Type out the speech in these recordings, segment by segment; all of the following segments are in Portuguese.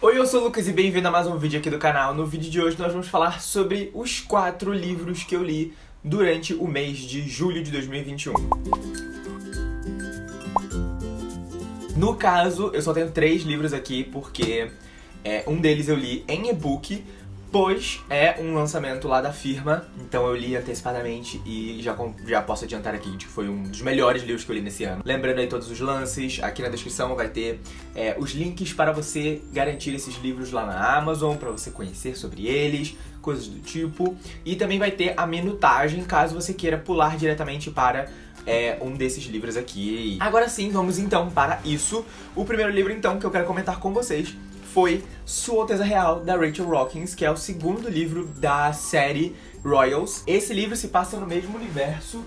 Oi, eu sou o Lucas e bem-vindo a mais um vídeo aqui do canal. No vídeo de hoje nós vamos falar sobre os quatro livros que eu li durante o mês de julho de 2021. No caso, eu só tenho três livros aqui porque é, um deles eu li em e-book, pois é um lançamento lá da firma, então eu li antecipadamente e já, já posso adiantar aqui que foi um dos melhores livros que eu li nesse ano. Lembrando aí todos os lances, aqui na descrição vai ter é, os links para você garantir esses livros lá na Amazon, para você conhecer sobre eles, coisas do tipo. E também vai ter a minutagem, caso você queira pular diretamente para é, um desses livros aqui. Agora sim, vamos então para isso. O primeiro livro então que eu quero comentar com vocês foi Sua Alteza Real, da Rachel Rockins, que é o segundo livro da série Royals. Esse livro se passa no mesmo universo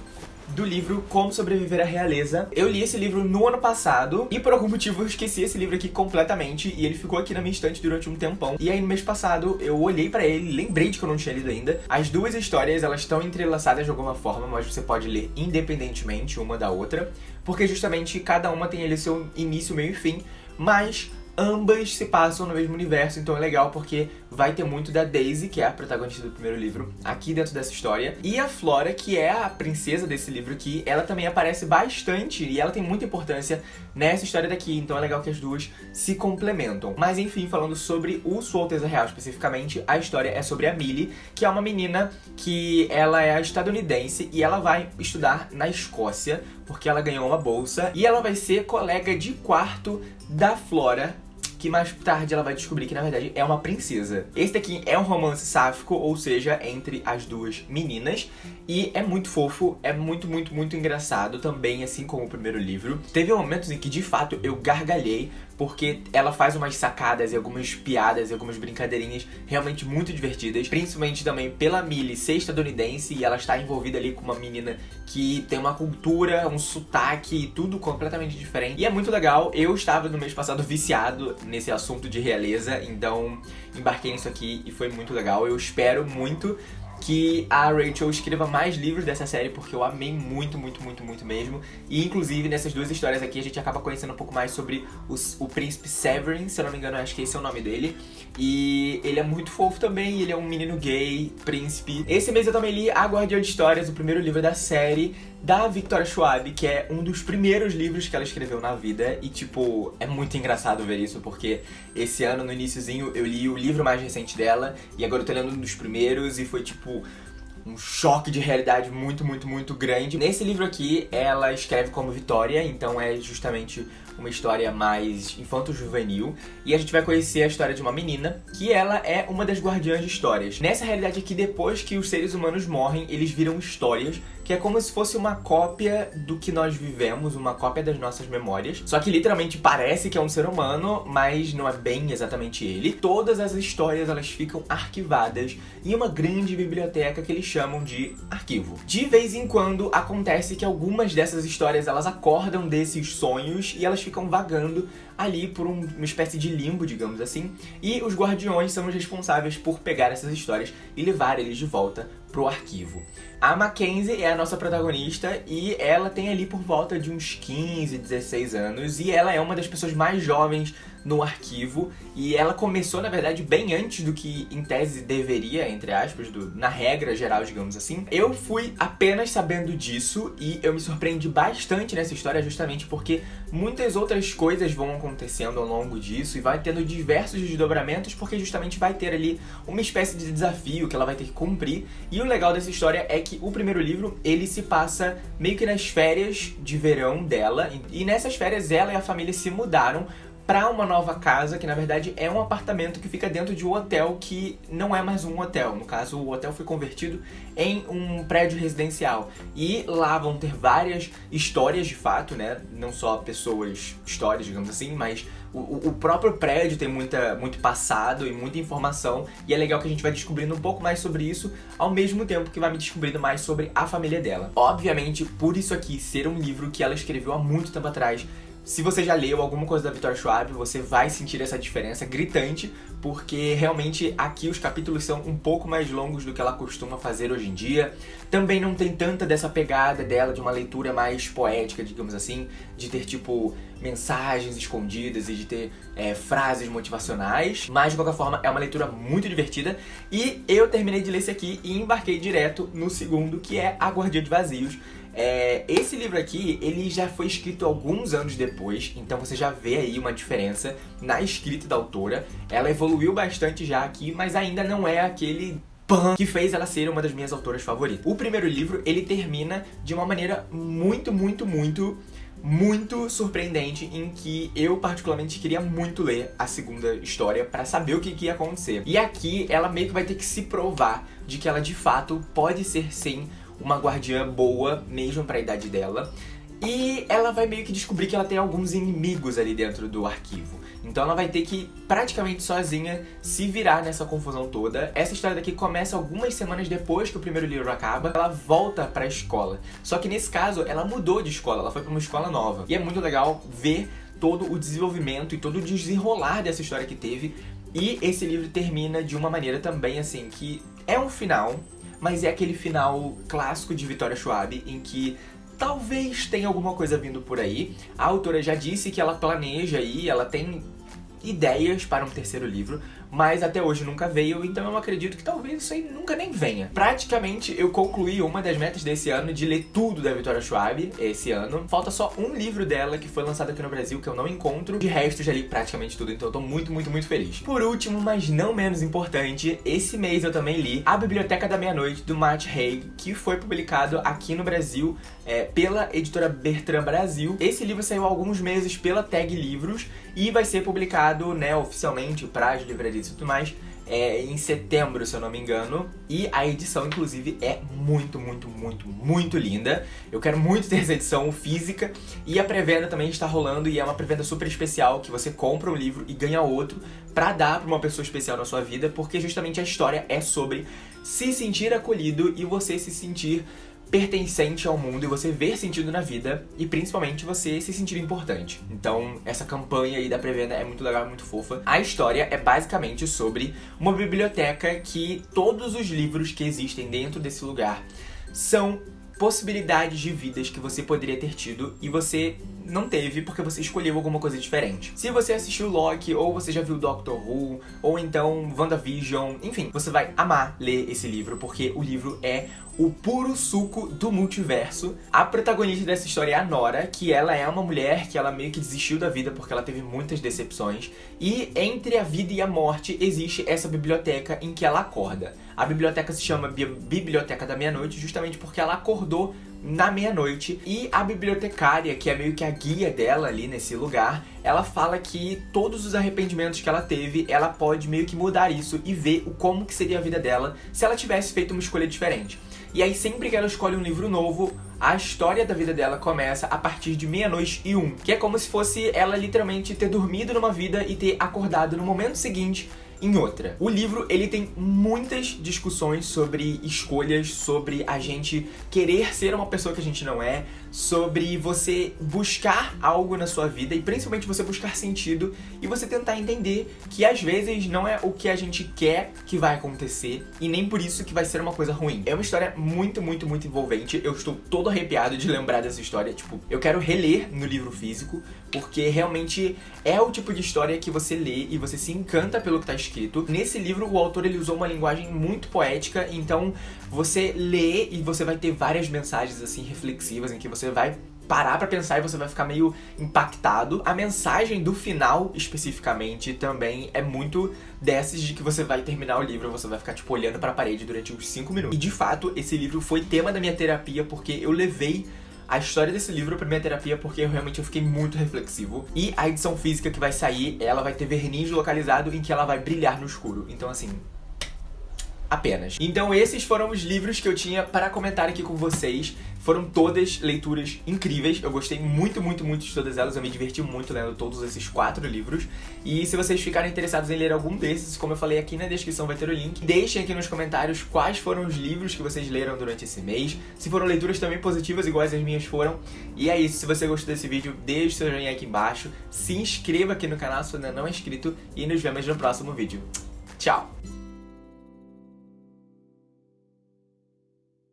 do livro Como Sobreviver à Realeza. Eu li esse livro no ano passado e por algum motivo eu esqueci esse livro aqui completamente e ele ficou aqui na minha estante durante um tempão. E aí no mês passado eu olhei pra ele, lembrei de que eu não tinha lido ainda. As duas histórias, elas estão entrelaçadas de alguma forma, mas você pode ler independentemente uma da outra, porque justamente cada uma tem ali seu início, meio e fim, mas ambas se passam no mesmo universo, então é legal porque vai ter muito da Daisy, que é a protagonista do primeiro livro, aqui dentro dessa história, e a Flora, que é a princesa desse livro aqui, ela também aparece bastante e ela tem muita importância nessa história daqui, então é legal que as duas se complementam. Mas enfim, falando sobre o Sua Alteza Real especificamente, a história é sobre a Millie, que é uma menina que ela é estadunidense e ela vai estudar na Escócia, porque ela ganhou uma bolsa, e ela vai ser colega de quarto da Flora, que mais tarde ela vai descobrir que na verdade é uma princesa. Esse daqui é um romance sáfico, ou seja, entre as duas meninas, e é muito fofo, é muito, muito, muito engraçado também, assim como o primeiro livro. Teve momentos em que de fato eu gargalhei, porque ela faz umas sacadas e algumas piadas e algumas brincadeirinhas realmente muito divertidas, principalmente também pela Millie ser estadunidense e ela está envolvida ali com uma menina que tem uma cultura, um sotaque e tudo completamente diferente. E é muito legal, eu estava no mês passado viciado nesse assunto de realeza, então embarquei nisso aqui e foi muito legal. Eu espero muito que a Rachel escreva mais livros dessa série, porque eu amei muito, muito, muito, muito mesmo. E inclusive nessas duas histórias aqui a gente acaba conhecendo um pouco mais sobre os, o príncipe Severin, se eu não me engano, acho que esse é o nome dele. E ele é muito fofo também, ele é um menino gay, príncipe. Esse mês eu também li A Guardiã de Histórias, o primeiro livro da série da Victoria Schwab, que é um dos primeiros livros que ela escreveu na vida. E, tipo, é muito engraçado ver isso, porque esse ano, no iníciozinho, eu li o livro mais recente dela, e agora eu tô lendo um dos primeiros, e foi, tipo, um choque de realidade muito, muito, muito grande. Nesse livro aqui, ela escreve como Vitória, então é justamente uma história mais infanto-juvenil. E a gente vai conhecer a história de uma menina, que ela é uma das guardiãs de histórias. Nessa realidade aqui, depois que os seres humanos morrem, eles viram histórias que é como se fosse uma cópia do que nós vivemos, uma cópia das nossas memórias. Só que literalmente parece que é um ser humano, mas não é bem exatamente ele. Todas as histórias elas ficam arquivadas em uma grande biblioteca que eles chamam de arquivo. De vez em quando acontece que algumas dessas histórias elas acordam desses sonhos e elas ficam vagando ali por um, uma espécie de limbo, digamos assim, e os guardiões são os responsáveis por pegar essas histórias e levar eles de volta pro arquivo. A Mackenzie é a nossa protagonista e ela tem ali por volta de uns 15, 16 anos e ela é uma das pessoas mais jovens no arquivo e ela começou, na verdade, bem antes do que em tese deveria, entre aspas, do, na regra geral, digamos assim. Eu fui apenas sabendo disso e eu me surpreendi bastante nessa história justamente porque muitas outras coisas vão acontecendo ao longo disso e vai tendo diversos desdobramentos porque justamente vai ter ali uma espécie de desafio que ela vai ter que cumprir e o legal dessa história é que o primeiro livro, ele se passa meio que nas férias de verão dela, e nessas férias ela e a família se mudaram para uma nova casa, que na verdade é um apartamento que fica dentro de um hotel que não é mais um hotel. No caso, o hotel foi convertido em um prédio residencial. E lá vão ter várias histórias de fato, né? Não só pessoas, histórias, digamos assim, mas o, o próprio prédio tem muita, muito passado e muita informação. E é legal que a gente vai descobrindo um pouco mais sobre isso, ao mesmo tempo que vai me descobrindo mais sobre a família dela. Obviamente, por isso aqui ser um livro que ela escreveu há muito tempo atrás, se você já leu alguma coisa da Vitória Schwab, você vai sentir essa diferença gritante, porque realmente aqui os capítulos são um pouco mais longos do que ela costuma fazer hoje em dia. Também não tem tanta dessa pegada dela de uma leitura mais poética, digamos assim, de ter tipo mensagens escondidas e de ter é, frases motivacionais, mas de qualquer forma é uma leitura muito divertida. E eu terminei de ler esse aqui e embarquei direto no segundo, que é A Guardia de Vazios, é, esse livro aqui, ele já foi escrito alguns anos depois, então você já vê aí uma diferença na escrita da autora. Ela evoluiu bastante já aqui, mas ainda não é aquele que fez ela ser uma das minhas autoras favoritas. O primeiro livro, ele termina de uma maneira muito, muito, muito muito surpreendente em que eu particularmente queria muito ler a segunda história para saber o que, que ia acontecer. E aqui ela meio que vai ter que se provar de que ela de fato pode ser sim uma guardiã boa, mesmo pra idade dela. E ela vai meio que descobrir que ela tem alguns inimigos ali dentro do arquivo. Então ela vai ter que, praticamente sozinha, se virar nessa confusão toda. Essa história daqui começa algumas semanas depois que o primeiro livro acaba. Ela volta pra escola. Só que nesse caso, ela mudou de escola, ela foi pra uma escola nova. E é muito legal ver todo o desenvolvimento e todo o desenrolar dessa história que teve. E esse livro termina de uma maneira também, assim, que é um final mas é aquele final clássico de Vitória Schwab, em que talvez tenha alguma coisa vindo por aí. A autora já disse que ela planeja aí, ela tem ideias para um terceiro livro, mas até hoje nunca veio, então eu acredito que talvez isso aí nunca nem venha. Praticamente eu concluí uma das metas desse ano de ler tudo da Victoria Schwab esse ano. Falta só um livro dela que foi lançado aqui no Brasil que eu não encontro. De resto, já li praticamente tudo, então eu tô muito, muito, muito feliz. Por último, mas não menos importante, esse mês eu também li A Biblioteca da Meia-Noite, do Matt Haig, que foi publicado aqui no Brasil é, pela editora Bertrand Brasil. Esse livro saiu há alguns meses pela Tag Livros e vai ser publicado né, oficialmente para as livrarias e tudo mais, é, em setembro, se eu não me engano. E a edição, inclusive, é muito, muito, muito, muito linda. Eu quero muito ter essa edição física. E a pré-venda também está rolando e é uma pré-venda super especial, que você compra um livro e ganha outro pra dar pra uma pessoa especial na sua vida, porque justamente a história é sobre se sentir acolhido e você se sentir pertencente ao mundo e você ver sentido na vida e principalmente você se sentir importante. Então, essa campanha aí da pré-venda é muito legal, muito fofa. A história é basicamente sobre uma biblioteca que todos os livros que existem dentro desse lugar são possibilidades de vidas que você poderia ter tido e você não teve porque você escolheu alguma coisa diferente. Se você assistiu Loki, ou você já viu Doctor Who, ou então WandaVision, enfim, você vai amar ler esse livro, porque o livro é o puro suco do multiverso. A protagonista dessa história é a Nora, que ela é uma mulher que ela meio que desistiu da vida porque ela teve muitas decepções. E entre a vida e a morte existe essa biblioteca em que ela acorda. A biblioteca se chama Biblioteca da Meia-Noite justamente porque ela acordou na meia-noite e a bibliotecária, que é meio que a guia dela ali nesse lugar, ela fala que todos os arrependimentos que ela teve, ela pode meio que mudar isso e ver o como que seria a vida dela se ela tivesse feito uma escolha diferente. E aí sempre que ela escolhe um livro novo, a história da vida dela começa a partir de meia-noite e um, que é como se fosse ela literalmente ter dormido numa vida e ter acordado no momento seguinte em outra. O livro, ele tem muitas discussões sobre escolhas, sobre a gente querer ser uma pessoa que a gente não é, sobre você buscar algo na sua vida e principalmente você buscar sentido e você tentar entender que às vezes não é o que a gente quer que vai acontecer e nem por isso que vai ser uma coisa ruim. É uma história muito, muito, muito envolvente. Eu estou todo arrepiado de lembrar dessa história. Tipo, eu quero reler no livro físico porque realmente é o tipo de história que você lê e você se encanta pelo que está escrito. Nesse livro, o autor ele usou uma linguagem muito poética, então você lê e você vai ter várias mensagens assim reflexivas em que você vai parar para pensar e você vai ficar meio impactado. A mensagem do final, especificamente, também é muito dessas de que você vai terminar o livro, você vai ficar, tipo, olhando para a parede durante uns 5 minutos. E, de fato, esse livro foi tema da minha terapia, porque eu levei a história desse livro pra minha terapia porque eu realmente eu fiquei muito reflexivo. E a edição física que vai sair, ela vai ter verniz localizado em que ela vai brilhar no escuro. Então, assim, apenas. Então esses foram os livros que eu tinha para comentar aqui com vocês. Foram todas leituras incríveis, eu gostei muito, muito, muito de todas elas, eu me diverti muito lendo todos esses quatro livros. E se vocês ficarem interessados em ler algum desses, como eu falei aqui na descrição vai ter o link, deixem aqui nos comentários quais foram os livros que vocês leram durante esse mês, se foram leituras também positivas iguais as minhas foram. E é isso, se você gostou desse vídeo, deixe seu joinha aqui embaixo, se inscreva aqui no canal se ainda não é inscrito e nos vemos no próximo vídeo. Tchau!